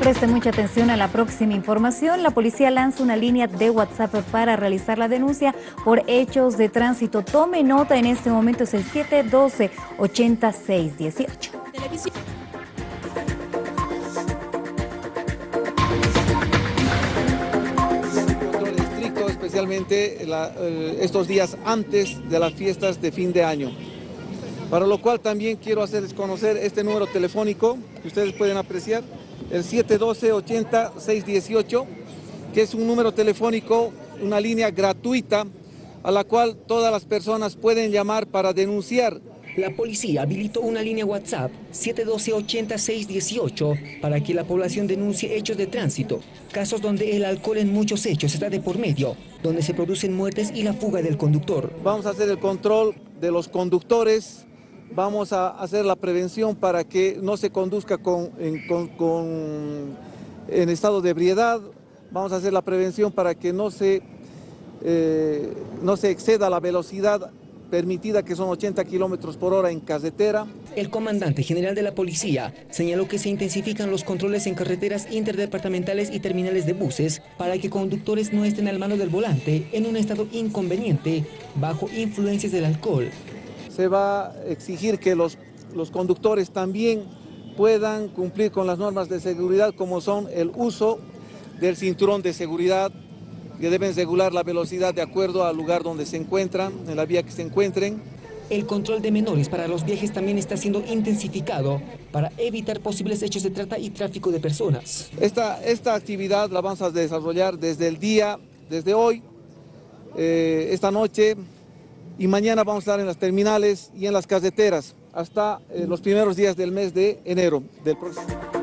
Preste mucha atención a la próxima información. La policía lanza una línea de WhatsApp para realizar la denuncia por hechos de tránsito. Tome nota, en este momento es el 712-8618. Control estricto, especialmente eh, estos días antes de las fiestas de fin de año. Para lo cual también quiero hacerles conocer este número telefónico que ustedes pueden apreciar, el 712-80-618, que es un número telefónico, una línea gratuita a la cual todas las personas pueden llamar para denunciar La policía habilitó una línea WhatsApp 712-8618 para que la población denuncie hechos de tránsito, casos donde el alcohol en muchos hechos está de por medio, donde se producen muertes y la fuga del conductor. Vamos a hacer el control de los conductores, vamos a hacer la prevención para que no se conduzca con, en, estado de ebriedad, vamos a hacer la prevención para que no se, eh, no se exceda la velocidad permitida que son 80 kilómetros por hora en carretera. El comandante general de la policía señaló que se intensifican los controles en carreteras interdepartamentales y terminales de buses para que conductores no estén al mano del volante en un estado inconveniente bajo influencias del alcohol. Se va a exigir que los, los conductores también puedan cumplir con las normas de seguridad como son el uso del cinturón de seguridad, que deben regular la velocidad de acuerdo al lugar donde se encuentran, en la vía que se encuentren. El control de menores para los viajes también está siendo intensificado para evitar posibles hechos de trata y tráfico de personas. Esta, esta actividad la vamos a desarrollar desde el día, desde hoy, eh, esta noche y mañana vamos a estar en las terminales y en las carreteras hasta eh, los primeros días del mes de enero del próximo.